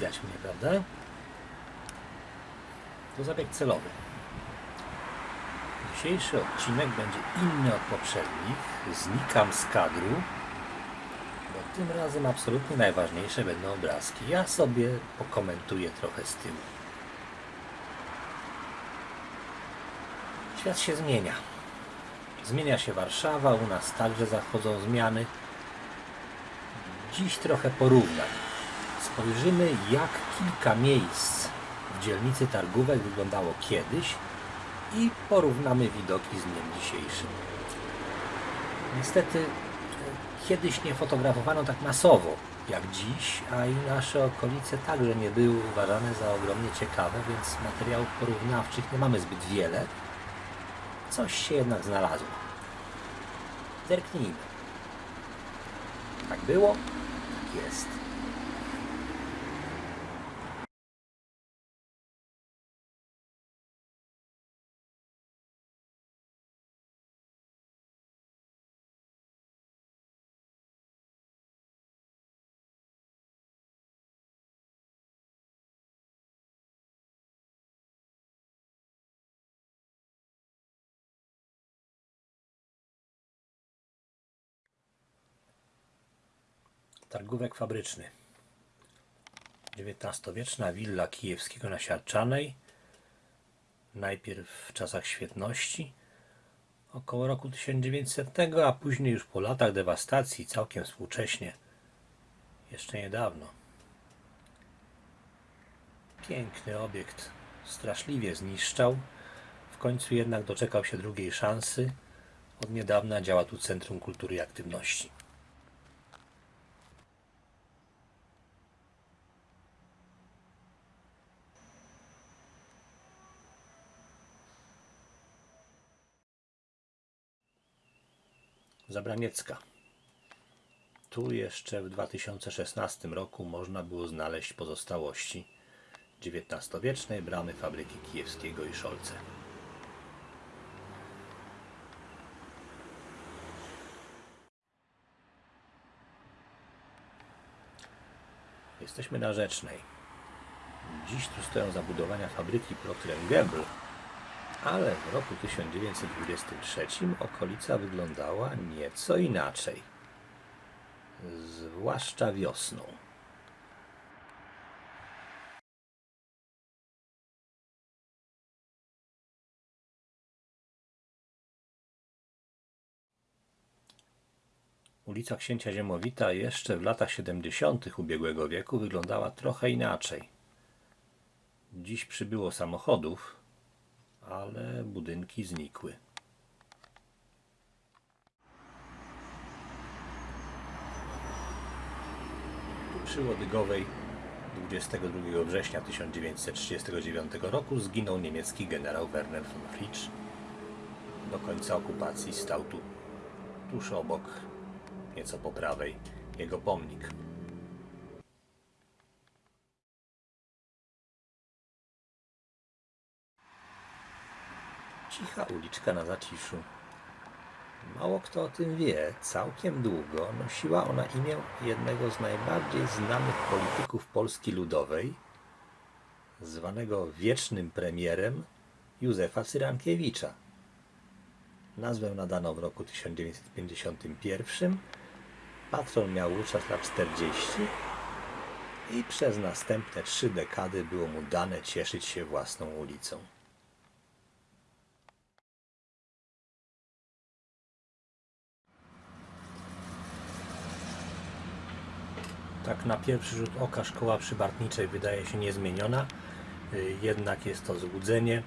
Widać mnie, prawda? To zabieg celowy. Dzisiejszy odcinek będzie inny od poprzednich. Znikam z kadru, bo tym razem absolutnie najważniejsze będą obrazki. Ja sobie pokomentuję trochę z tyłu. Świat się zmienia. Zmienia się Warszawa, u nas także zachodzą zmiany. Dziś trochę porównań. Spojrzymy, jak kilka miejsc w dzielnicy Targówek wyglądało kiedyś i porównamy widoki z dniem dzisiejszym. Niestety, e, kiedyś nie fotografowano tak masowo jak dziś, a i nasze okolice także nie były uważane za ogromnie ciekawe, więc materiałów porównawczych nie mamy zbyt wiele. Coś się jednak znalazło. Zerknijmy. Tak było, tak jest. Targówek fabryczny. XIX-wieczna willa kijewskiego na Siarczanej. Najpierw w czasach świetności, około roku 1900, a później już po latach dewastacji, całkiem współcześnie, jeszcze niedawno. Piękny obiekt, straszliwie zniszczał, w końcu jednak doczekał się drugiej szansy. Od niedawna działa tu Centrum Kultury i Aktywności. Zabraniecka. Tu jeszcze w 2016 roku można było znaleźć pozostałości XIX-wiecznej bramy fabryki kijewskiego i Szolce. Jesteśmy na Rzecznej. Dziś tu stoją zabudowania fabryki Procter Gamble, ale w roku 1923 okolica wyglądała nieco inaczej. Zwłaszcza wiosną. Ulica Księcia Ziemowita jeszcze w latach 70. ubiegłego wieku wyglądała trochę inaczej. Dziś przybyło samochodów, ale budynki znikły. Przy Łodygowej 22 września 1939 roku zginął niemiecki generał Werner von Fritsch. Do końca okupacji stał tu, tuż obok, nieco po prawej, jego pomnik. Cicha uliczka na zaciszu. Mało kto o tym wie, całkiem długo nosiła ona imię jednego z najbardziej znanych polityków Polski Ludowej, zwanego wiecznym premierem Józefa Cyrankiewicza. Nazwę nadano w roku 1951, patron miał wówczas lat 40 i przez następne trzy dekady było mu dane cieszyć się własną ulicą. Tak na pierwszy rzut oka szkoła przybartniczej wydaje się niezmieniona, y, jednak jest to złudzenie.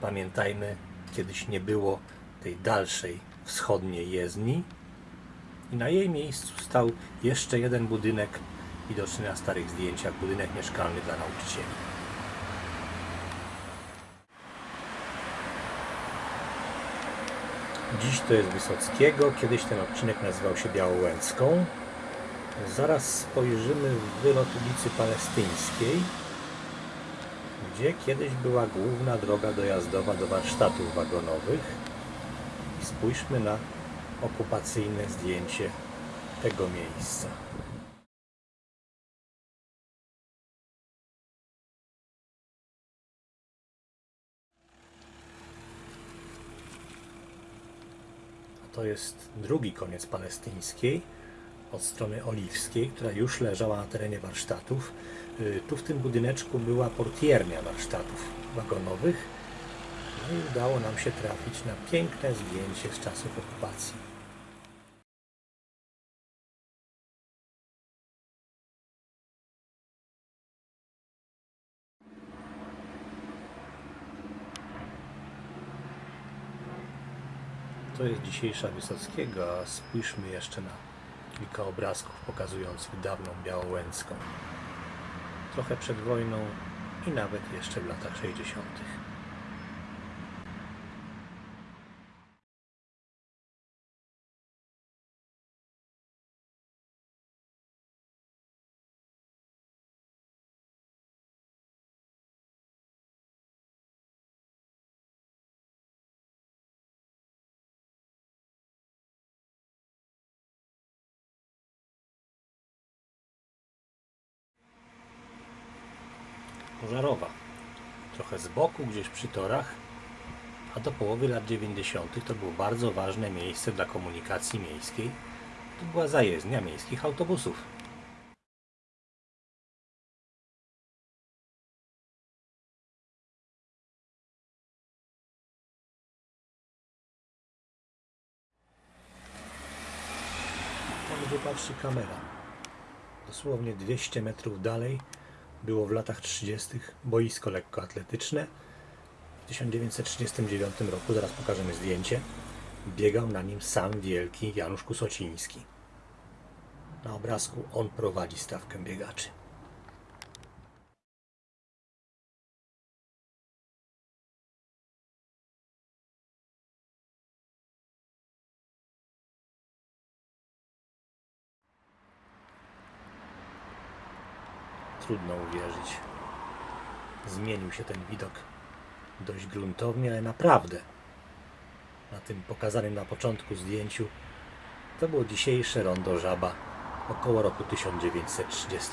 Pamiętajmy, kiedyś nie było tej dalszej wschodniej jezdni i na jej miejscu stał jeszcze jeden budynek widoczny na starych zdjęciach, budynek mieszkalny dla nauczycieli. Dziś to jest Wysockiego, kiedyś ten odcinek nazywał się Białołęcką. Zaraz spojrzymy w wylot ulicy Palestyńskiej, gdzie kiedyś była główna droga dojazdowa do warsztatów wagonowych. I spójrzmy na okupacyjne zdjęcie tego miejsca. to jest drugi koniec palestyńskiej od strony oliwskiej, która już leżała na terenie warsztatów. Y, Tu w tym budyneczku była portiernia warsztatów wagonowych. No i udało nam się trafić na piękne zdjęcie z czasów okupacji. To jest dzisiejsza Wysockiego, a spójrzmy jeszcze na kilka obrazków pokazujących dawną Białołęcką. Trochę przed wojną i nawet jeszcze w latach 60. Pożarowa. Trochę z boku, gdzieś przy torach, a do połowy lat 90. to było bardzo ważne miejsce dla komunikacji miejskiej. To była zajezdnia miejskich autobusów. Tam wypatrzy kamera. Dosłownie 200 metrów dalej było w latach 30. boisko lekkoatletyczne. W 1939 roku, zaraz pokażemy zdjęcie, biegał na nim sam wielki Janusz Kusociński. Na obrazku on prowadzi stawkę biegaczy. Trudno uwierzyć. Zmienił się ten widok dość gruntownie, ale naprawdę. Na tym pokazanym na początku zdjęciu to było dzisiejsze rondo Żaba około roku 1930.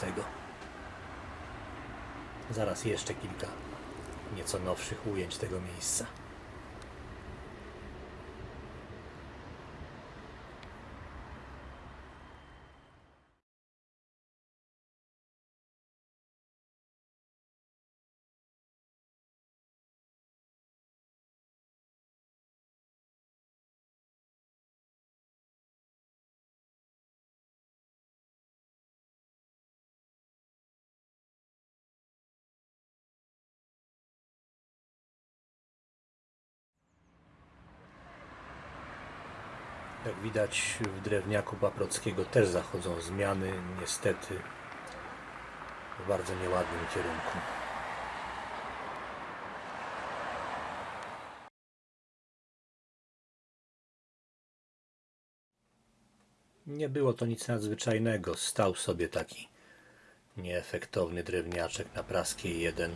Zaraz jeszcze kilka nieco nowszych ujęć tego miejsca. Jak widać w drewniaku Paprockiego też zachodzą zmiany, niestety w bardzo nieładnym kierunku. Nie było to nic nadzwyczajnego. Stał sobie taki nieefektowny drewniaczek na Praskiej 1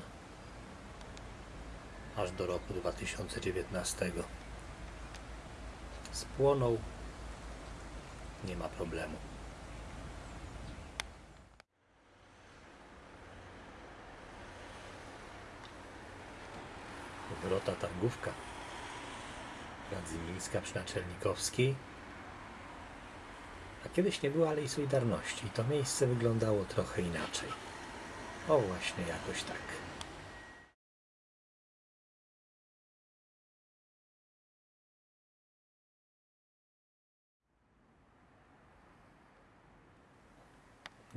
aż do roku 2019. Spłonął, nie ma problemu. Wrota Targówka. Radzymińska przy Naczelnikowskiej. A kiedyś nie było Alei Solidarności. To miejsce wyglądało trochę inaczej. O, właśnie jakoś tak.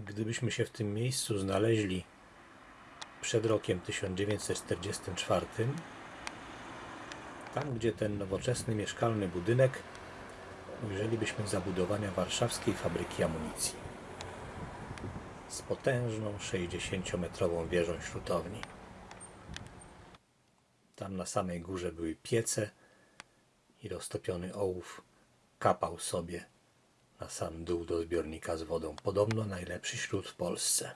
Gdybyśmy się w tym miejscu znaleźli przed rokiem 1944, tam gdzie ten nowoczesny mieszkalny budynek, ujrzelibyśmy zabudowania warszawskiej fabryki amunicji z potężną 60-metrową wieżą śrutowni. Tam na samej górze były piece i roztopiony ołów kapał sobie na sam dół do zbiornika z wodą. Podobno najlepszy śród w Polsce.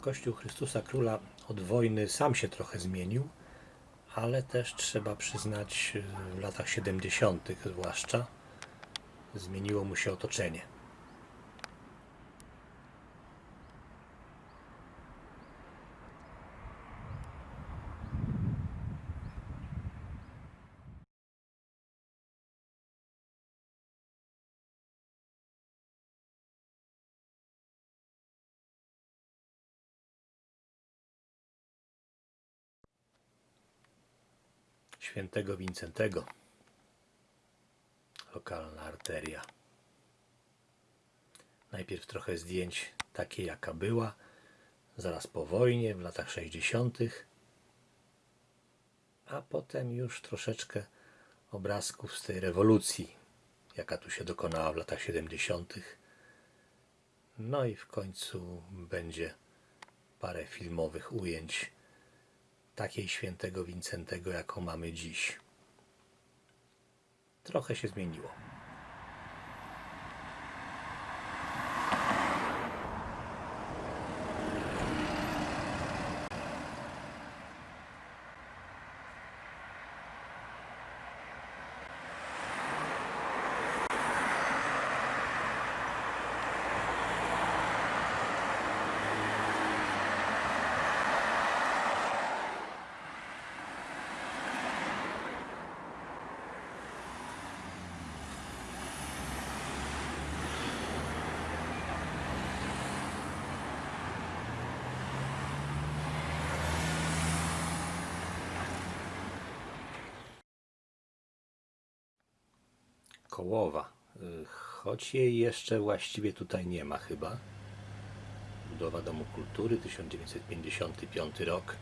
Kościół Chrystusa Króla od wojny sam się trochę zmienił, ale też trzeba przyznać, w latach 70. zwłaszcza zmieniło mu się otoczenie. Świętego Wincentego. Lokalna arteria. Najpierw trochę zdjęć takiej jaka była, zaraz po wojnie, w latach 60., a potem już troszeczkę obrazków z tej rewolucji, jaka tu się dokonała w latach 70. No i w końcu będzie parę filmowych ujęć takiej świętego Wincentego, jaką mamy dziś. Trochę się zmieniło. Kołowa. Y, Choć jej jeszcze właściwie tutaj nie ma chyba. Budowa Domu Kultury 1955 rok.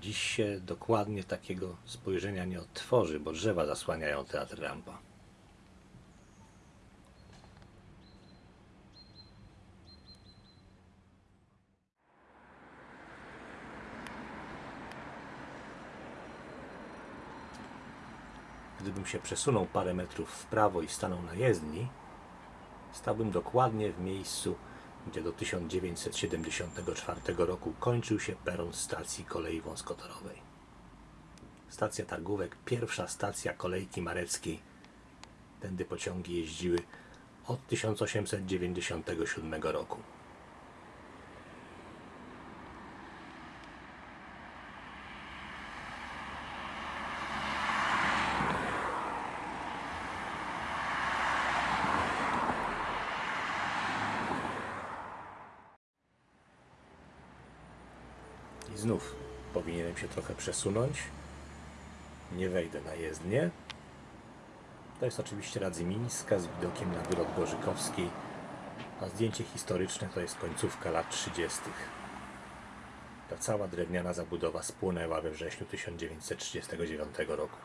Dziś się dokładnie takiego spojrzenia nie odtworzy, bo drzewa zasłaniają teatr Rampa. Gdybym się przesunął parę metrów w prawo i stanął na jezdni, stałbym dokładnie w miejscu, gdzie do 1974 roku kończył się peron stacji kolei wąskotorowej. Stacja Targówek, pierwsza stacja kolejki mareckiej. Tędy pociągi jeździły od 1897 roku. I znów powinienem się trochę przesunąć. Nie wejdę na jezdnię. To jest oczywiście Radzymińska z widokiem na wylot Gorzykowskiej, a zdjęcie historyczne to jest końcówka lat 30. Ta cała drewniana zabudowa spłonęła we wrześniu 1939 roku.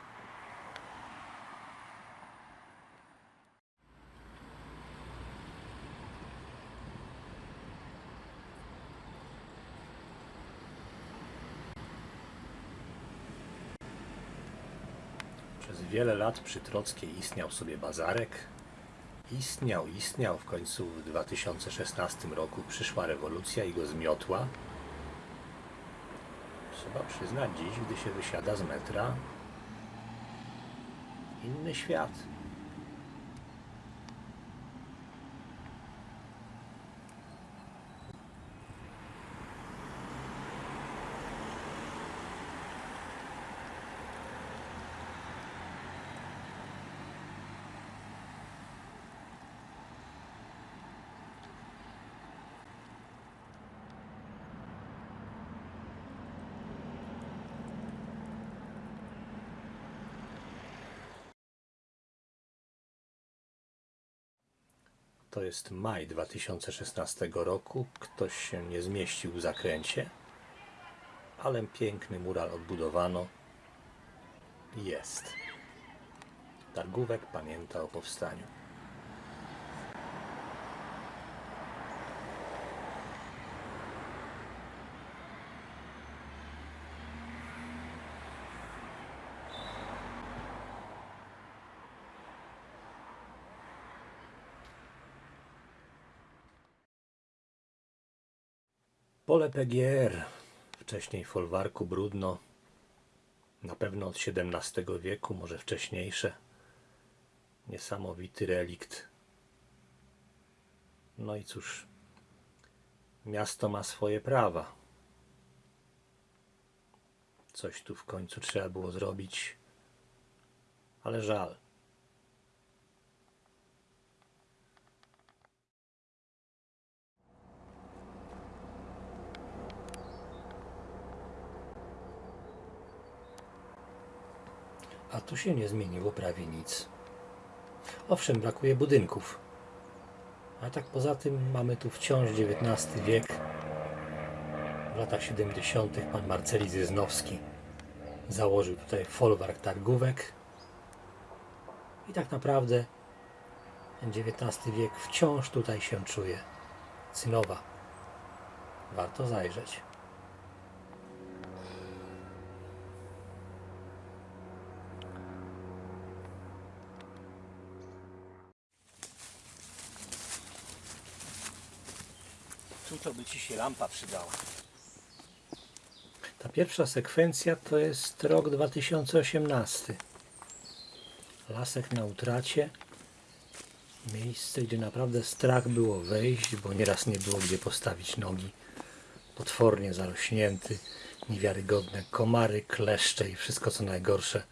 Przez wiele lat przy Trockiej istniał sobie bazarek. Istniał, istniał, w końcu w 2016 roku przyszła rewolucja i go zmiotła. Trzeba przyznać dziś, gdy się wysiada z metra, inny świat. To jest maj 2016 roku. Ktoś się nie zmieścił w zakręcie, ale piękny mural odbudowano. Jest. Targówek pamięta o powstaniu. Pole PGR, wcześniej folwarku Brudno, na pewno od XVII wieku, może wcześniejsze. Niesamowity relikt. No i cóż, miasto ma swoje prawa. Coś tu w końcu trzeba było zrobić, ale żal. A tu się nie zmieniło prawie nic. Owszem, brakuje budynków. A tak poza tym mamy tu wciąż XIX wiek. W latach 70. pan Marceli Zyznowski założył tutaj folwark targówek. I tak naprawdę XIX wiek wciąż tutaj się czuje. Cynowa. Warto zajrzeć. To by ci się lampa przydała. Ta pierwsza sekwencja to jest rok 2018. Lasek na utracie. Miejsce, gdzie naprawdę strach było wejść, bo nieraz nie było gdzie postawić nogi. Potwornie zarośnięty, niewiarygodne komary, kleszcze i wszystko co najgorsze.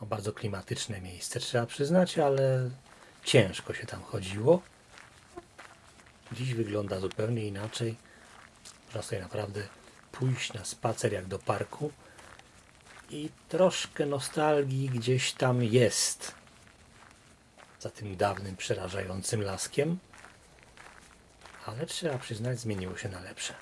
O bardzo klimatyczne miejsce, trzeba przyznać, ale ciężko się tam chodziło. Dziś wygląda zupełnie inaczej. Można sobie naprawdę pójść na spacer jak do parku i troszkę nostalgii gdzieś tam jest za tym dawnym, przerażającym laskiem, ale trzeba przyznać, zmieniło się na lepsze.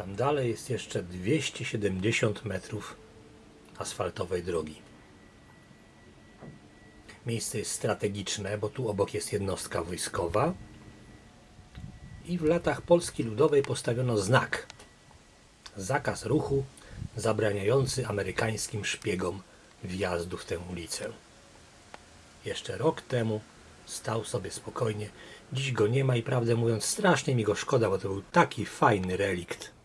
Tam dalej jest jeszcze 270 metrów asfaltowej drogi. Miejsce jest strategiczne, bo tu obok jest jednostka wojskowa. I w latach Polski Ludowej postawiono znak. Zakaz ruchu zabraniający amerykańskim szpiegom wjazdu w tę ulicę. Jeszcze rok temu stał sobie spokojnie. Dziś go nie ma i prawdę mówiąc strasznie mi go szkoda, bo to był taki fajny relikt.